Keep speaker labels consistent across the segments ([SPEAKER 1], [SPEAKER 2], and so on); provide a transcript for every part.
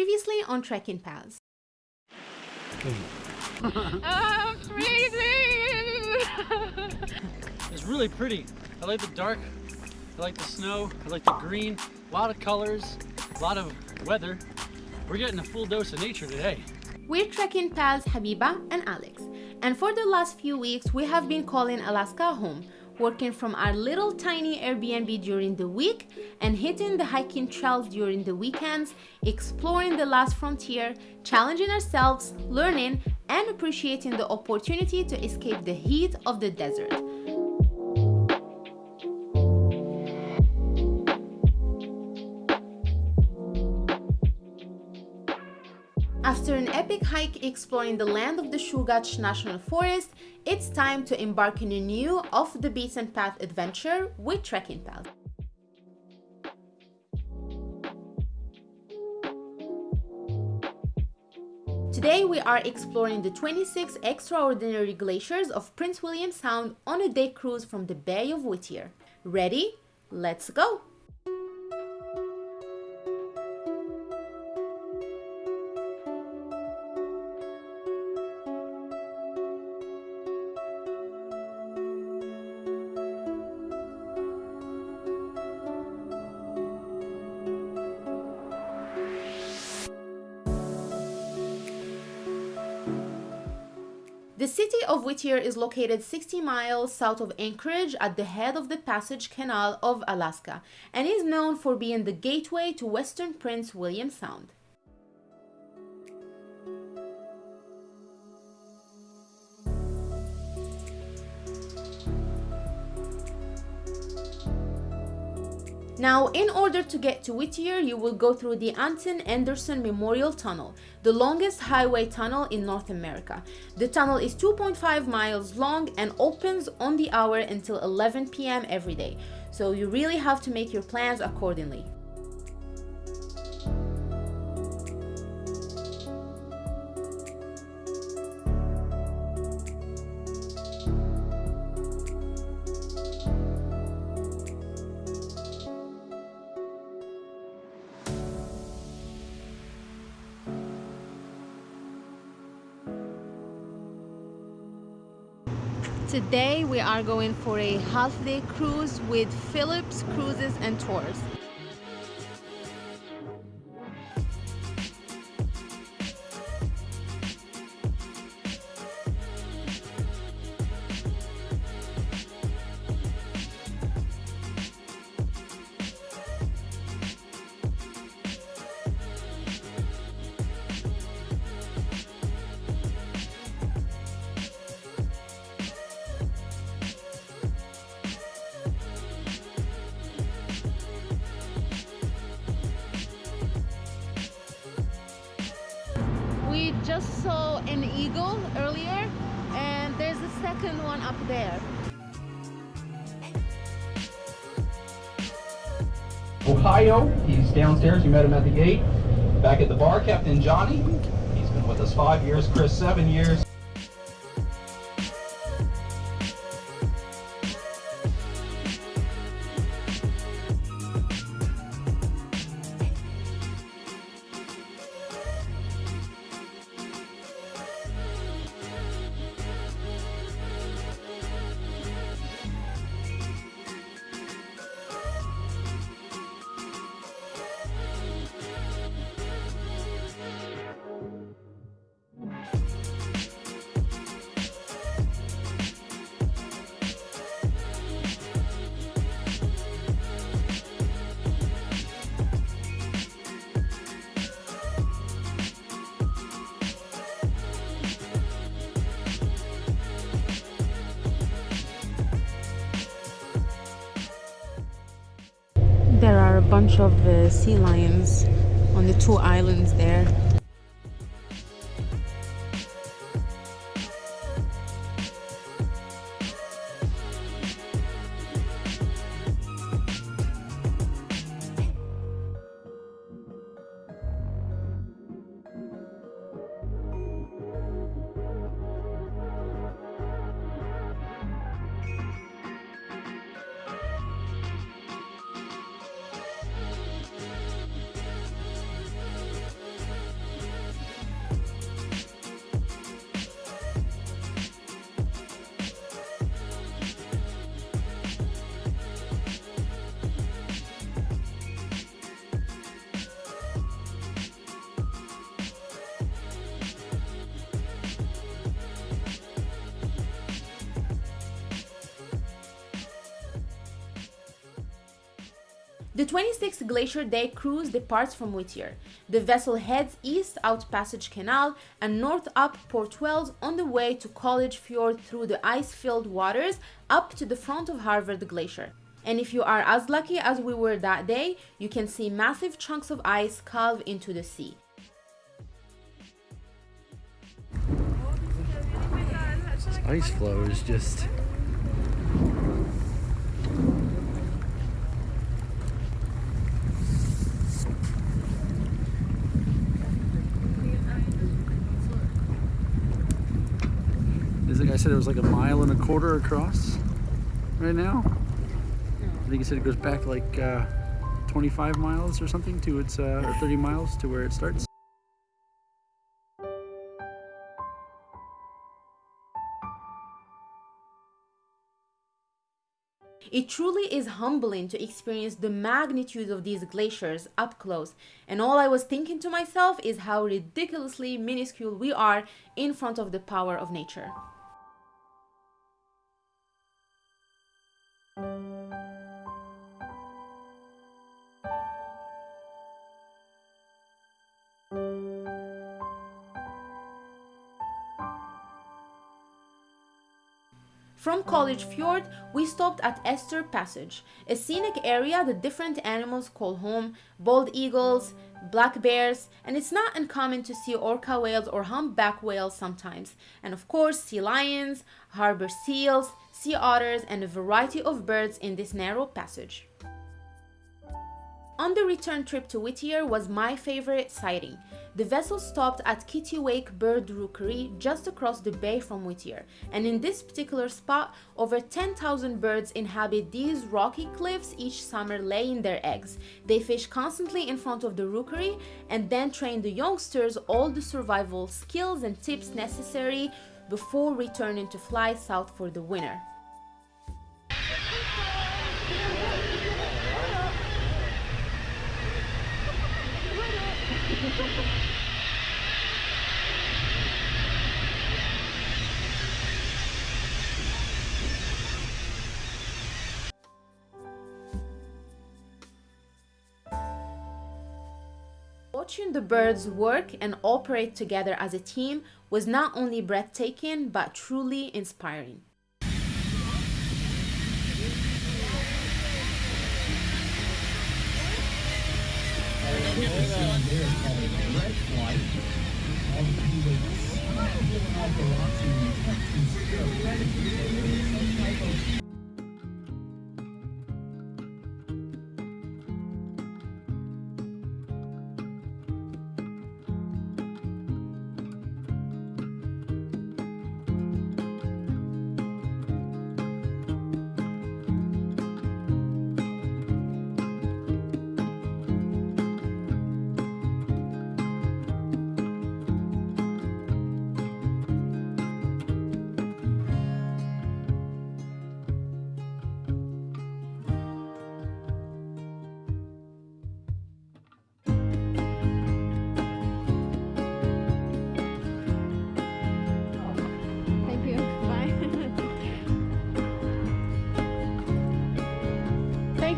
[SPEAKER 1] Previously on Trekking Pals.
[SPEAKER 2] I'm freezing!
[SPEAKER 3] It's really pretty. I like the dark, I like the snow, I like the green, a lot of colors, a lot of weather. We're getting a full dose of nature today.
[SPEAKER 1] We're trekking pals Habiba and Alex, and for the last few weeks we have been calling Alaska home, working from our little tiny Airbnb during the week and hitting the hiking trails during the weekends, exploring the last frontier, challenging ourselves, learning, and appreciating the opportunity to escape the heat of the desert. Epic hike exploring the land of the Chugach National Forest, it's time to embark on a new off the beaten path adventure with Trekking Pals. Today we are exploring the 26 extraordinary glaciers of Prince William Sound on a day cruise from the Bay of Whittier. Ready? Let's go! The city of Whittier is located 60 miles south of Anchorage at the head of the Passage Canal of Alaska and is known for being the gateway to western Prince William Sound. Now, in order to get to Whittier, you will go through the Anton Anderson Memorial Tunnel, the longest highway tunnel in North America. The tunnel is 2.5 miles long and opens on the hour until 11 p.m. every day, so you really have to make your plans accordingly. Today we are going for a half day cruise with Phillips Cruises and Tours. Just saw an eagle earlier and there's a second one up there.
[SPEAKER 4] Ohio. He's downstairs. You met him at the gate. Back at the bar, Captain Johnny. He's been with us five years. Chris, seven years.
[SPEAKER 1] A bunch of uh, sea lions on the two islands there. The 26th Glacier Day cruise departs from Whittier. The vessel heads east out Passage Canal and north up Port Wells on the way to College Fjord through the ice-filled waters up to the front of Harvard Glacier. And if you are as lucky as we were that day, you can see massive chunks of ice calve into the sea.
[SPEAKER 3] This ice flow is just Is the guy said it was like a mile and a quarter across right now? I think he said it goes back like uh, 25 miles or something to its, uh, or 30 miles to where it starts.
[SPEAKER 1] It truly is humbling to experience the magnitude of these glaciers up close, and all I was thinking to myself is how ridiculously minuscule we are in front of the power of nature. From College Fjord, we stopped at Esther Passage, a scenic area that different animals call home bald eagles, black bears, and it's not uncommon to see orca whales or humpback whales sometimes, and of course, sea lions, harbor seals, sea otters, and a variety of birds in this narrow passage. On the return trip to Whittier was my favorite sighting. The vessel stopped at Kittiwake Bird Rookery just across the bay from Whittier, and in this particular spot, over 10,000 birds inhabit these rocky cliffs each summer laying their eggs. They fish constantly in front of the rookery and then train the youngsters all the survival skills and tips necessary before returning to fly south for the winter. Watching the birds work and operate together as a team was not only breathtaking but truly inspiring.
[SPEAKER 2] Thank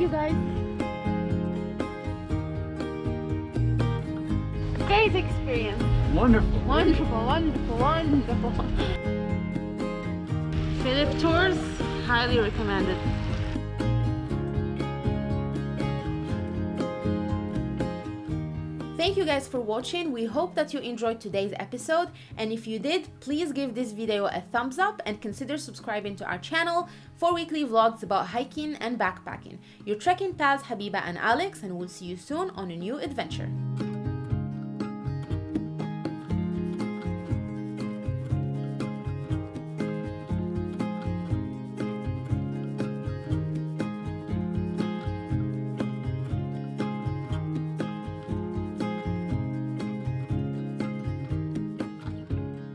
[SPEAKER 2] you, guys. Great experience.
[SPEAKER 3] Wonderful.
[SPEAKER 2] Wonderful, wonderful, wonderful.
[SPEAKER 1] Philip Tours, highly recommended. Thank you guys for watching. We hope that you enjoyed today's episode. And if you did, please give this video a thumbs up and consider subscribing to our channel for weekly vlogs about hiking and backpacking. Your trekking pals Habiba and Alex, and we'll see you soon on a new adventure.